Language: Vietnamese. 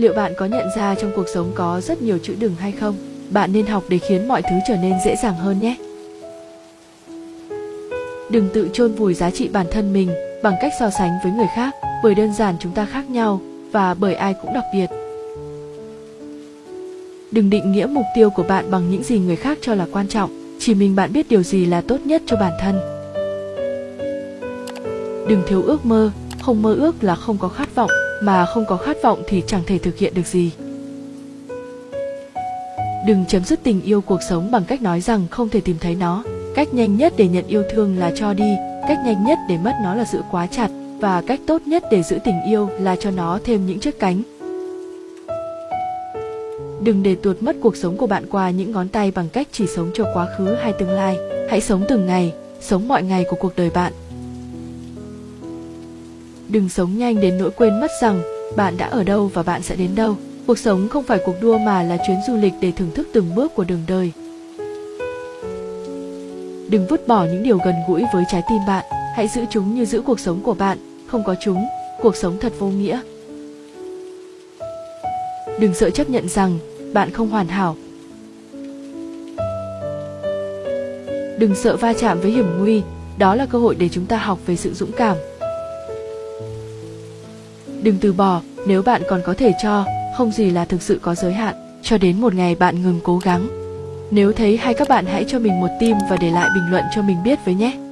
Liệu bạn có nhận ra trong cuộc sống có rất nhiều chữ đừng hay không? Bạn nên học để khiến mọi thứ trở nên dễ dàng hơn nhé. Đừng tự chôn vùi giá trị bản thân mình bằng cách so sánh với người khác, bởi đơn giản chúng ta khác nhau và bởi ai cũng đặc biệt. Đừng định nghĩa mục tiêu của bạn bằng những gì người khác cho là quan trọng, chỉ mình bạn biết điều gì là tốt nhất cho bản thân. Đừng thiếu ước mơ, không mơ ước là không có khát vọng, mà không có khát vọng thì chẳng thể thực hiện được gì. Đừng chấm dứt tình yêu cuộc sống bằng cách nói rằng không thể tìm thấy nó. Cách nhanh nhất để nhận yêu thương là cho đi, cách nhanh nhất để mất nó là giữ quá chặt, và cách tốt nhất để giữ tình yêu là cho nó thêm những chiếc cánh. Đừng để tuột mất cuộc sống của bạn qua những ngón tay bằng cách chỉ sống cho quá khứ hay tương lai. Hãy sống từng ngày, sống mọi ngày của cuộc đời bạn. Đừng sống nhanh đến nỗi quên mất rằng bạn đã ở đâu và bạn sẽ đến đâu. Cuộc sống không phải cuộc đua mà là chuyến du lịch để thưởng thức từng bước của đường đời. Đừng vứt bỏ những điều gần gũi với trái tim bạn, hãy giữ chúng như giữ cuộc sống của bạn, không có chúng, cuộc sống thật vô nghĩa. Đừng sợ chấp nhận rằng bạn không hoàn hảo. Đừng sợ va chạm với hiểm nguy, đó là cơ hội để chúng ta học về sự dũng cảm. Đừng từ bỏ, nếu bạn còn có thể cho, không gì là thực sự có giới hạn, cho đến một ngày bạn ngừng cố gắng. Nếu thấy hay các bạn hãy cho mình một tim và để lại bình luận cho mình biết với nhé.